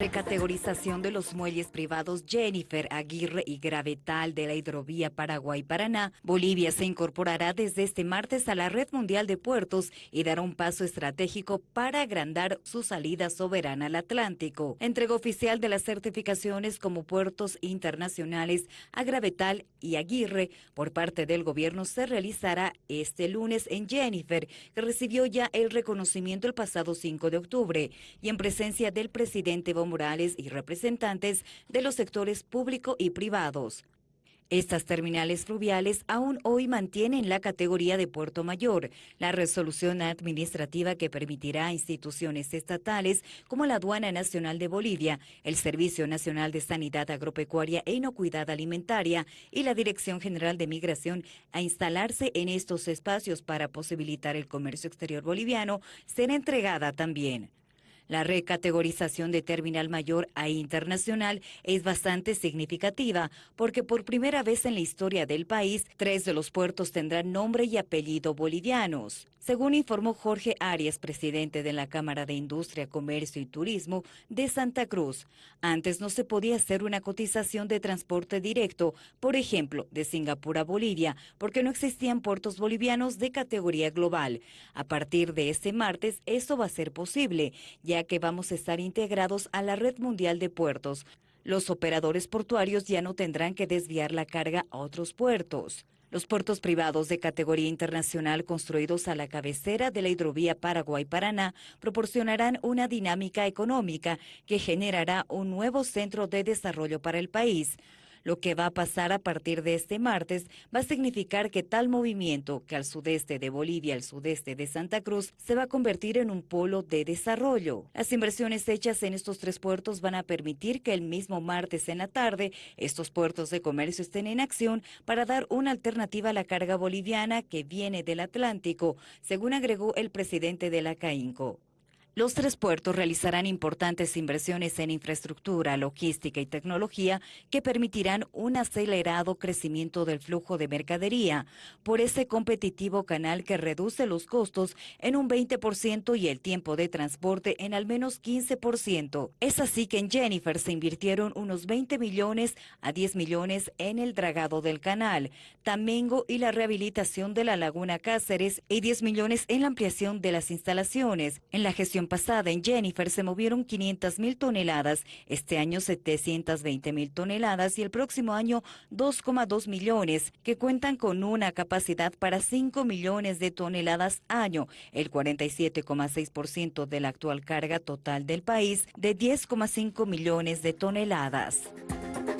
Recategorización de los muelles privados Jennifer, Aguirre y Gravetal de la hidrovía Paraguay-Paraná. Bolivia se incorporará desde este martes a la Red Mundial de Puertos y dará un paso estratégico para agrandar su salida soberana al Atlántico. Entrega oficial de las certificaciones como puertos internacionales a Gravetal y Aguirre por parte del gobierno se realizará este lunes en Jennifer, que recibió ya el reconocimiento el pasado 5 de octubre y en presencia del presidente Morales y representantes de los sectores público y privados. Estas terminales fluviales aún hoy mantienen la categoría de puerto mayor, la resolución administrativa que permitirá a instituciones estatales como la Aduana Nacional de Bolivia, el Servicio Nacional de Sanidad Agropecuaria e Inocuidad Alimentaria y la Dirección General de Migración a instalarse en estos espacios para posibilitar el comercio exterior boliviano, será entregada también. La recategorización de terminal mayor a internacional es bastante significativa porque por primera vez en la historia del país, tres de los puertos tendrán nombre y apellido bolivianos. Según informó Jorge Arias, presidente de la Cámara de Industria, Comercio y Turismo de Santa Cruz, antes no se podía hacer una cotización de transporte directo, por ejemplo, de Singapur a Bolivia, porque no existían puertos bolivianos de categoría global. A partir de este martes, eso va a ser posible, ya que vamos a estar integrados a la red mundial de puertos. Los operadores portuarios ya no tendrán que desviar la carga a otros puertos. Los puertos privados de categoría internacional construidos a la cabecera de la hidrovía Paraguay-Paraná proporcionarán una dinámica económica que generará un nuevo centro de desarrollo para el país. Lo que va a pasar a partir de este martes va a significar que tal movimiento, que al sudeste de Bolivia, al sudeste de Santa Cruz, se va a convertir en un polo de desarrollo. Las inversiones hechas en estos tres puertos van a permitir que el mismo martes en la tarde estos puertos de comercio estén en acción para dar una alternativa a la carga boliviana que viene del Atlántico, según agregó el presidente de la CAINCO. Los tres puertos realizarán importantes inversiones en infraestructura, logística y tecnología que permitirán un acelerado crecimiento del flujo de mercadería por ese competitivo canal que reduce los costos en un 20% y el tiempo de transporte en al menos 15%. Es así que en Jennifer se invirtieron unos 20 millones a 10 millones en el dragado del canal, Tamengo y la rehabilitación de la laguna Cáceres y 10 millones en la ampliación de las instalaciones. En la gestión pasada en Jennifer se movieron 500 mil toneladas, este año 720 mil toneladas y el próximo año 2,2 millones, que cuentan con una capacidad para 5 millones de toneladas año, el 47,6% de la actual carga total del país de 10,5 millones de toneladas.